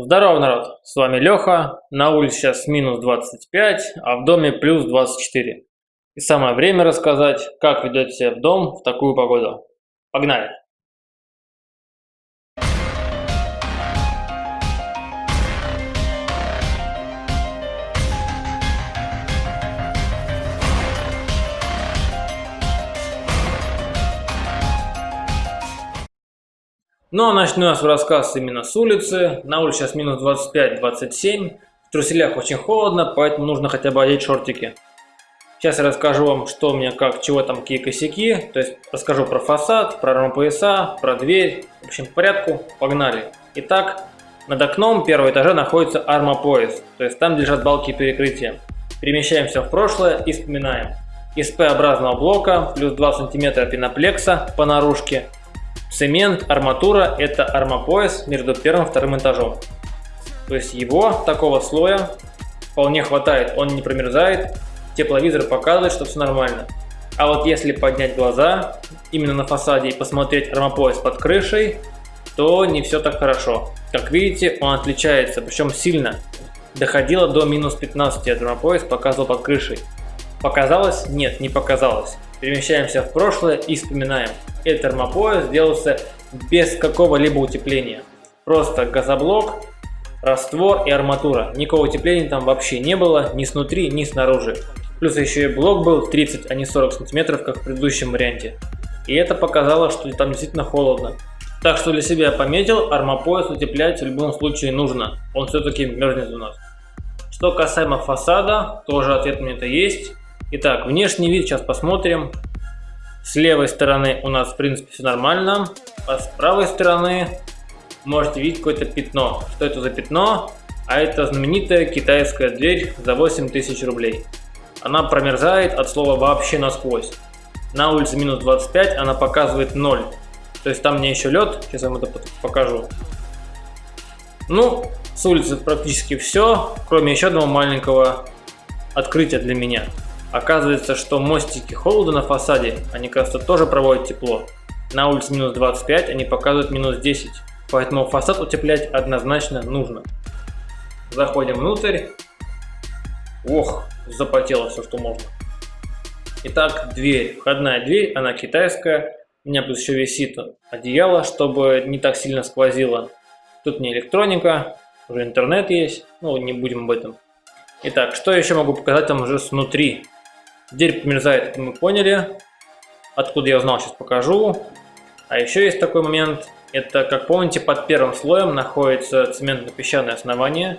Здорово, народ! С вами Леха. На улице сейчас минус 25, а в доме плюс 24. И самое время рассказать, как ведет себя в дом в такую погоду. Погнали! Ну а начну нас рассказ именно с улицы. На улице сейчас минус 25-27. В труселях очень холодно, поэтому нужно хотя бы одеть шортики. Сейчас я расскажу вам, что у меня как, чего там, какие косяки. То есть расскажу про фасад, про рампояса, про дверь. В общем, по порядку, погнали. Итак, над окном первого этажа находится армопояс. То есть там лежат балки перекрытия. Перемещаемся в прошлое и вспоминаем. Из П-образного блока плюс 2 см пеноплекса по наружке Цемент, арматура – это армопояс между первым и вторым этажом. То есть его, такого слоя, вполне хватает, он не промерзает, тепловизор показывает, что все нормально. А вот если поднять глаза именно на фасаде и посмотреть армопояс под крышей, то не все так хорошо. Как видите, он отличается, причем сильно. Доходило до минус 15 армопояс показывал под крышей. Показалось? Нет, не показалось. Перемещаемся в прошлое и вспоминаем. Этот термопояс сделался без какого-либо утепления. Просто газоблок, раствор и арматура. Никакого утепления там вообще не было, ни снутри, ни снаружи. Плюс еще и блок был 30, а не 40 сантиметров, как в предыдущем варианте. И это показало, что там действительно холодно. Так что для себя пометил, армопояс утеплять в любом случае нужно. Он все-таки мерзнет у нас. Что касаемо фасада, тоже ответ у меня-то есть. Итак, внешний вид сейчас посмотрим. С левой стороны у нас в принципе все нормально, а с правой стороны можете видеть какое-то пятно. Что это за пятно? А это знаменитая китайская дверь за 8000 рублей. Она промерзает от слова вообще насквозь. На улице минус 25, она показывает 0. То есть там мне еще лед, сейчас я вам это покажу. Ну, с улицы практически все, кроме еще одного маленького открытия для меня. Оказывается, что мостики холода на фасаде, они, кажется, тоже проводят тепло. На улице минус 25, они показывают минус 10. Поэтому фасад утеплять однозначно нужно. Заходим внутрь. Ох, запотело все, что можно. Итак, дверь. Входная дверь, она китайская. У меня плюс еще висит одеяло, чтобы не так сильно сквозило. Тут не электроника, уже интернет есть. Ну, не будем об этом. Итак, что еще могу показать там уже снутри? Дверь померзает, это мы поняли. Откуда я узнал, сейчас покажу. А еще есть такой момент. Это, как помните, под первым слоем находится цементно-песчаное основание.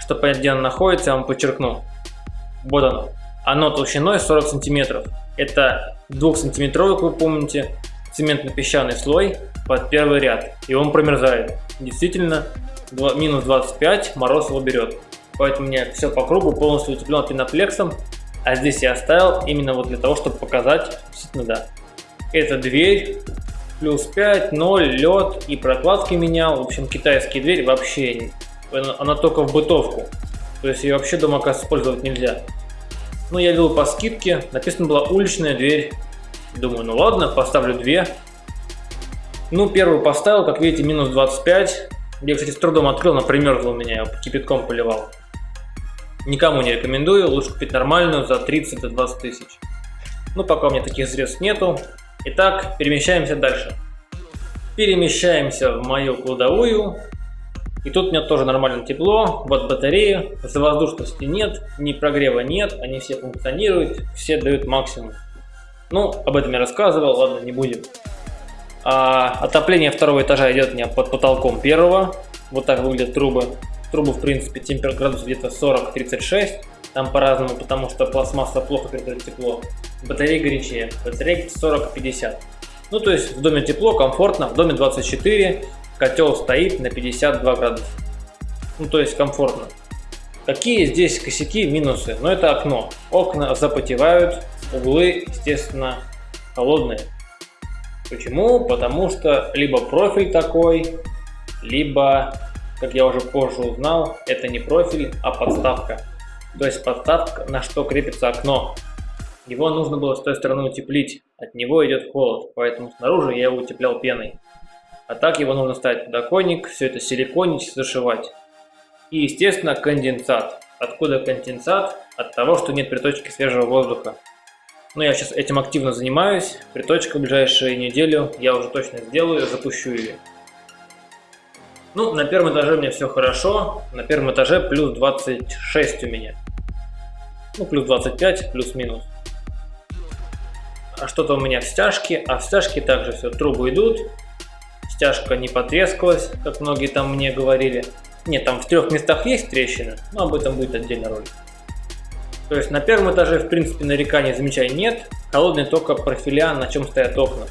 Чтобы понять, где оно находится, я вам подчеркну. Вот оно. Оно толщиной 40 сантиметров. Это 2-сантиметровый, как вы помните, цементно-песчаный слой под первый ряд. И он промерзает. Действительно, минус 25 мороз его берет. Поэтому у меня все по кругу полностью утеплено пеноплексом. А здесь я оставил именно вот для того, чтобы показать, действительно, да. Это дверь, плюс 5, 0, лед и прокладки менял. В общем, китайские двери вообще, она только в бытовку. То есть ее вообще дома, оказывается, использовать нельзя. Ну, я видел по скидке, написано была уличная дверь. Думаю, ну ладно, поставлю две. Ну, первую поставил, как видите, минус 25. Я, кстати, с трудом открыл, она примерзла у меня, я кипятком поливал. Никому не рекомендую, лучше купить нормальную за 30-20 тысяч. Ну, пока у меня таких средств нету. Итак, перемещаемся дальше. Перемещаемся в мою кладовую. И тут у меня тоже нормально тепло. Вот батареи, воздушности нет, ни прогрева нет, они все функционируют, все дают максимум. Ну, об этом я рассказывал, ладно, не будем. А, отопление второго этажа идет у меня под потолком первого. Вот так выглядят трубы. Трубы, в принципе, температура где-то 40-36. Там по-разному, потому что пластмасса плохо передает тепло. Батареи горячее. Батареи 40-50. Ну, то есть в доме тепло, комфортно. В доме 24. Котел стоит на 52 градуса. Ну, то есть комфортно. Какие здесь косяки, минусы? Ну, это окно. Окна запотевают, углы, естественно, холодные. Почему? Потому что либо профиль такой, либо как я уже позже узнал, это не профиль, а подставка. То есть подставка, на что крепится окно. Его нужно было с той стороны утеплить, от него идет холод, поэтому снаружи я его утеплял пеной. А так его нужно ставить подоконник, все это силиконить, зашивать. И, естественно, конденсат. Откуда конденсат? От того, что нет приточки свежего воздуха. Но я сейчас этим активно занимаюсь. Приточка в ближайшую неделю я уже точно сделаю, запущу ее. Ну, на первом этаже меня все хорошо. На первом этаже плюс 26 у меня. Ну, плюс 25, плюс-минус. А что-то у меня в стяжке. А в стяжке также все, трубы идут. Стяжка не потрескалась, как многие там мне говорили. Нет, там в трех местах есть трещины, но об этом будет отдельный ролик. То есть на первом этаже, в принципе, нареканий замечаний нет. Холодный только профиля, на чем стоят окна.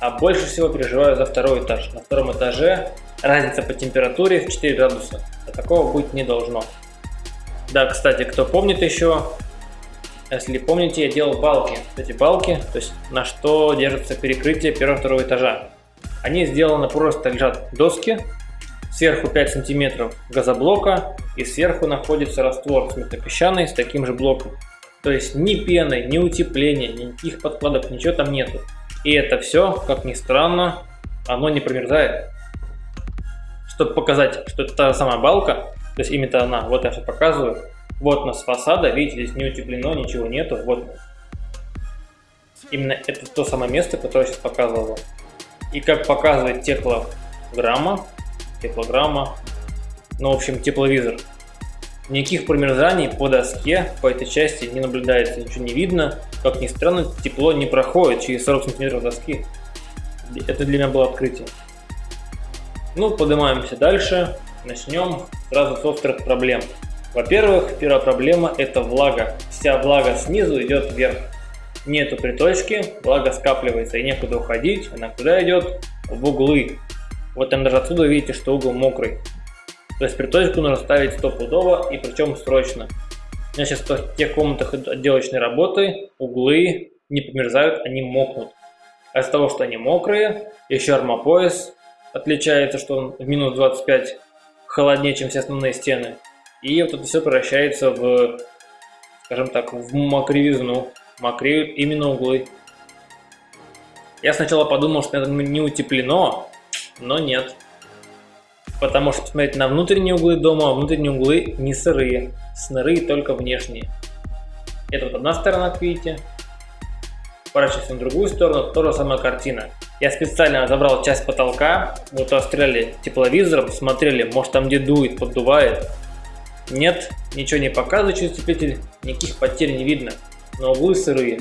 А больше всего переживаю за второй этаж. На втором этаже разница по температуре в 4 градуса. А такого быть не должно. Да, кстати, кто помнит еще, если помните, я делал балки. Эти балки, то есть на что держится перекрытие первого-второго этажа. Они сделаны просто, лежат доски, сверху 5 сантиметров газоблока и сверху находится раствор цветопесчаный с таким же блоком. То есть ни пены, ни утепления, никаких подкладок, ничего там нету. И это все, как ни странно, оно не промерзает. Чтобы показать, что это та самая балка, то есть именно она, вот я все показываю. Вот у нас фасада, видите, здесь не утеплено, ничего нету, вот. Именно это то самое место, которое я сейчас показывал И как показывает теплограмма, теплограмма, ну, в общем, тепловизор. Никаких промерзаний по доске, по этой части не наблюдается, ничего не видно. Как ни странно, тепло не проходит через 40 сантиметров доски. Это для меня было открытие. Ну, поднимаемся дальше. Начнем сразу с острых проблем. Во-первых, первая проблема это влага. Вся влага снизу идет вверх. Нету приточки, влага скапливается и некуда уходить. Она куда идет? В углы. Вот там даже отсюда видите, что угол мокрый. То есть приточку нужно ставить стопудово и причем срочно. У меня сейчас в тех комнатах отделочной работы углы не померзают, они мокнут. А из-за того, что они мокрые, еще армопояс отличается, что он в минус 25 холоднее, чем все основные стены. И вот это все превращается в, скажем так, в мокривизну. Мокреют именно углы. Я сначала подумал, что это не утеплено, но нет. Потому что посмотреть на внутренние углы дома, а внутренние углы не сырые, сырые только внешние. Это вот одна сторона, как видите. Поворачиваемся на другую сторону, тоже самая картина. Я специально забрал часть потолка, вот отстреляли тепловизором, смотрели, может там где дует, поддувает. Нет, ничего не показывает через утеплитель, никаких потерь не видно, но углы сырые.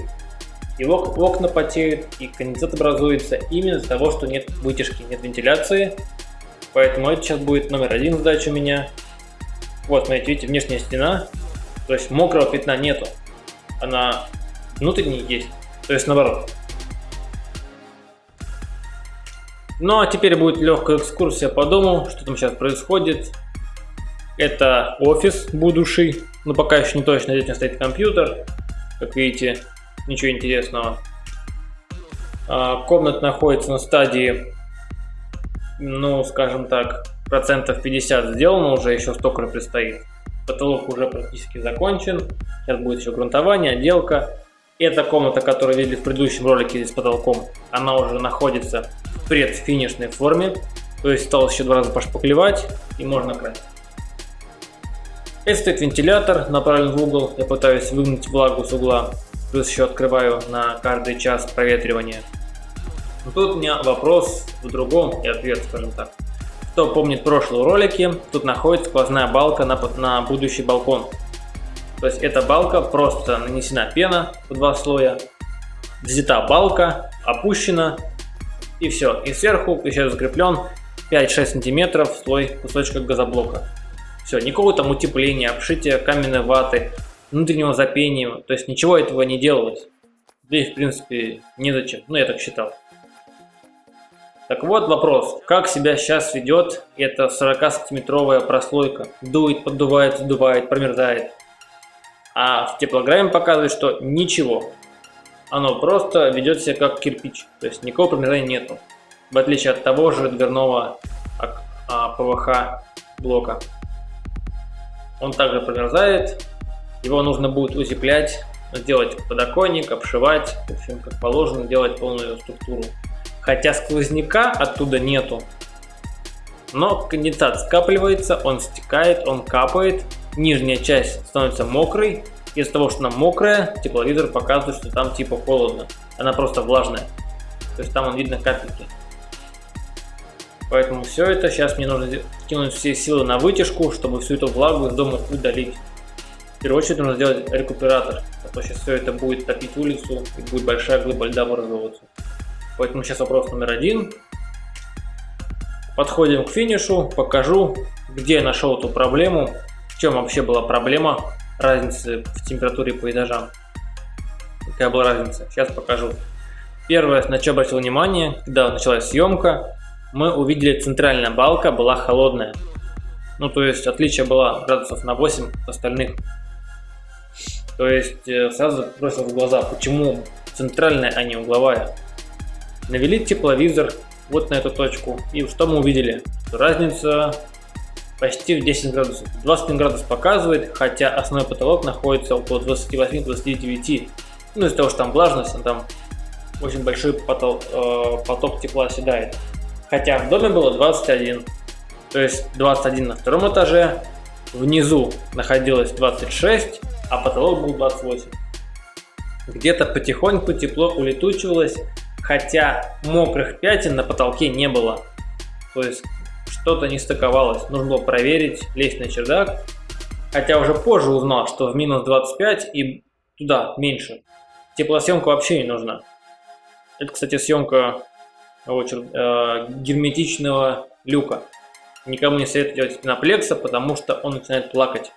И окна потеют, и конденсат образуется именно из-за того, что нет вытяжки, нет вентиляции. Поэтому это сейчас будет номер один задача у меня. Вот, смотрите, видите, внешняя стена. То есть мокрого пятна нету. Она внутренней есть. То есть наоборот. Ну а теперь будет легкая экскурсия по дому, что там сейчас происходит. Это офис будущий, но пока еще не точно, здесь стоит компьютер, как видите ничего интересного. А, комната находится на стадии, ну, скажем так, процентов 50 сделано уже, еще столько предстоит. Потолок уже практически закончен. Сейчас будет еще грунтование, отделка. Эта комната, которую видели в предыдущем ролике с потолком, она уже находится в предфинишной форме. То есть осталось еще два раза пошпаклевать и можно красить. Это стоит вентилятор, направлен в угол. Я пытаюсь выгнуть влагу с угла. Плюс еще открываю на каждый час проветривания. Но тут у меня вопрос в другом и ответ, скажем так. Кто помнит прошлые ролики, тут находится сквозная балка на, на будущий балкон. То есть эта балка просто нанесена пена в два слоя, взята балка, опущена и все. И сверху еще закреплен 5-6 сантиметров слой кусочка газоблока. Все, никакого там утепления, обшития каменной ваты, внутреннего запения, то есть ничего этого не делалось. Да и в принципе незачем, ну я так считал. Так вот вопрос, как себя сейчас ведет эта 40-сантиметровая прослойка? Дует, поддувает, задувает, промерзает. А в теплограмме показывает, что ничего. Оно просто ведет себя как кирпич, то есть никакого промерзания нету. В отличие от того же дверного а, ПВХ блока. Он также промерзает, его нужно будет утеплять, делать подоконник, обшивать, в общем, как положено, делать полную структуру. хотя сквозняка оттуда нету. Но конденсат скапливается, он стекает, он капает, нижняя часть становится мокрой. Из-за того, что она мокрая, тепловизор показывает, что там типа холодно. Она просто влажная. То есть там он видно капельки. Поэтому все это сейчас мне нужно кинуть все силы на вытяжку, чтобы всю эту влагу из дома удалить. В первую очередь нужно сделать рекуператор, а то сейчас все это будет топить улицу и будет большая глыба льда образовываться. Поэтому сейчас вопрос номер один. Подходим к финишу, покажу, где я нашел эту проблему, в чем вообще была проблема разницы в температуре по этажам. Какая была разница, сейчас покажу. Первое, на что обратил внимание, когда началась съемка, мы увидели центральная балка была холодная. Ну, то есть отличие было градусов на 8 от остальных. То есть э, сразу бросил в глаза, почему центральная, а не угловая. Навели тепловизор вот на эту точку. И что мы увидели? Разница почти в 10 градусов. 21 градус показывает, хотя основной потолок находится около 28-29. Ну, из-за того, что там влажность, там очень большой поток, э, поток тепла оседает. Хотя в доме было 21. То есть 21 на втором этаже, внизу находилось 26, а потолок был 28. Где-то потихоньку тепло улетучивалось, хотя мокрых пятен на потолке не было. То есть что-то не стыковалось. Нужно было проверить, лезть на чердак. Хотя уже позже узнал, что в минус 25 и туда меньше. Теплосъемка вообще не нужна. Это, кстати, съемка э, герметичного люка. Никому не советую делать пеноплекса, потому что он начинает плакать.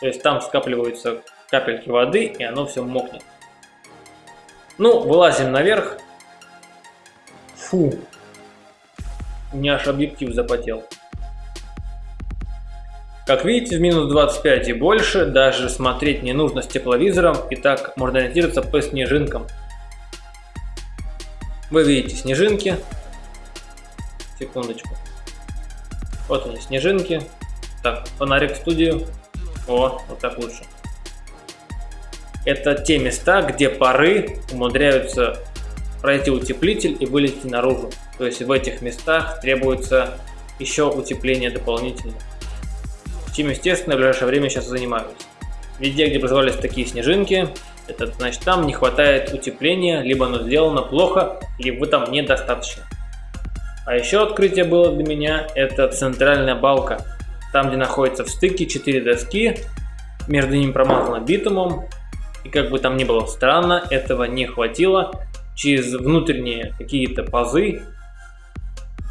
То есть там скапливаются капельки воды, и оно все мокнет. Ну, вылазим наверх. Фу. У меня аж объектив запотел. Как видите, в минус 25 и больше даже смотреть не нужно с тепловизором, и так можно ориентироваться по снежинкам. Вы видите снежинки. Секундочку. Вот они, снежинки. Так, фонарик в студию. О, вот так лучше. Это те места, где пары умудряются пройти утеплитель и вылезти наружу. То есть в этих местах требуется еще утепление дополнительно. Чем, естественно, в ближайшее время сейчас занимаюсь. Везде, где образовались такие снежинки, это значит там не хватает утепления, либо оно сделано плохо, либо там недостаточно. А еще открытие было для меня, это центральная балка. Там, где находятся в стыке 4 доски, между ними промазано битумом. И как бы там ни было странно, этого не хватило. Через внутренние какие-то пазы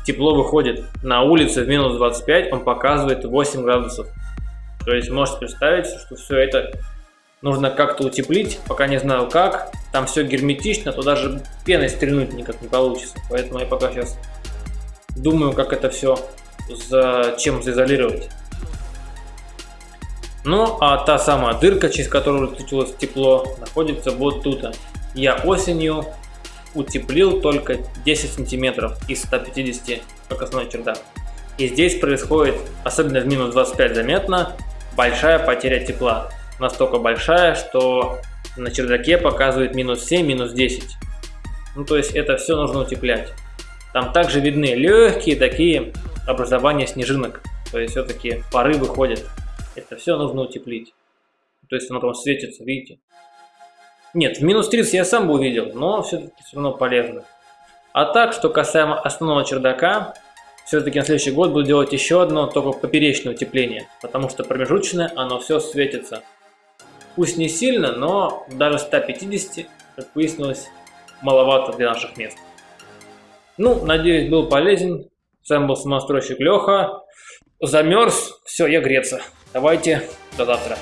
тепло выходит. На улице в минус 25 он показывает 8 градусов. То есть можете представить, что все это нужно как-то утеплить, пока не знаю как. Там все герметично, то даже пеной стрельнуть никак не получится. Поэтому я пока сейчас Думаю, как это все за чем заизолировать. Ну, а та самая дырка, через которую летучилось тепло, находится вот тут. Я осенью утеплил только 10 сантиметров из 150, как основной чердак. И здесь происходит, особенно в минус 25 заметно, большая потеря тепла. Настолько большая, что на чердаке показывает минус 7, минус 10. Ну, то есть это все нужно утеплять. Там также видны легкие такие образования снежинок. То есть все-таки пары выходят. Это все нужно утеплить. То есть оно там светится, видите? Нет, в минус 30 я сам бы увидел, но все-таки все равно полезно. А так, что касаемо основного чердака, все-таки на следующий год буду делать еще одно, только поперечное утепление, потому что промежуточное оно все светится. Пусть не сильно, но даже 150, как выяснилось, маловато для наших мест. Ну, надеюсь, был полезен. С вами был самостройщик Леха. Замерз. Все, я греться. Давайте, до завтра.